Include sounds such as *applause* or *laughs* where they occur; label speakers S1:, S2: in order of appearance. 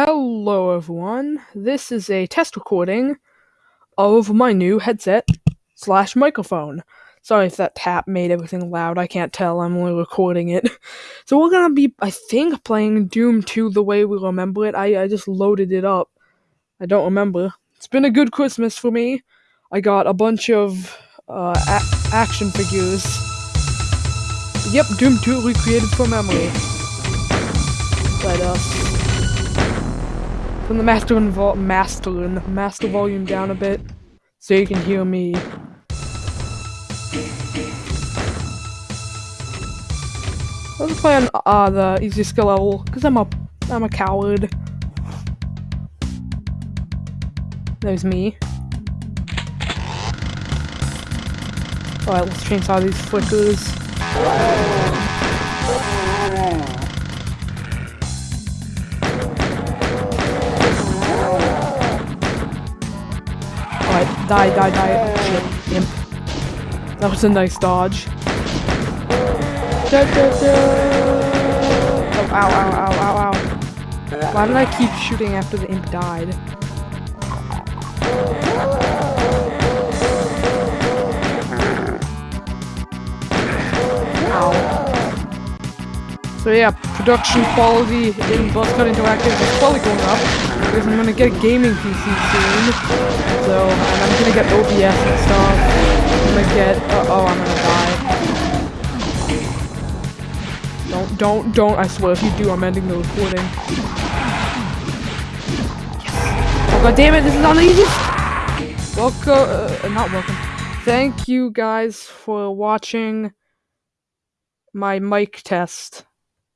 S1: Hello everyone, this is a test recording of my new headset slash microphone. Sorry if that tap made everything loud, I can't tell, I'm only recording it. *laughs* So we're gonna be, I think, playing Doom 2 the way we remember it. I, I just loaded it up. I don't remember. It's been a good Christmas for me. I got a bunch of uh, a- action figures. Yep, Doom 2 recreated from memory. Let us Turn the master and vo master master volume down a bit so you can hear me. Let's play on uh, the easy skill level because I'm a I'm a coward. There's me. Alright, let's change how these flickers. Die, die, die. Shit, imp. That was a nice dodge. Oh, ow, ow, ow, ow, ow. Why did I keep shooting after the imp died? Ow. So yeah, production quality in Buzzcut Interactive is probably going up because I'm gonna get a gaming PC soon. So, and I'm gonna get OBS and stuff. I'm gonna get. Uh, oh, I'm gonna die. Don't, don't, don't! I swear, if you do, I'm ending the recording. Yes. Oh god damn it! This is the easiest. Welcome, uh, not welcome. Thank you guys for watching my mic test.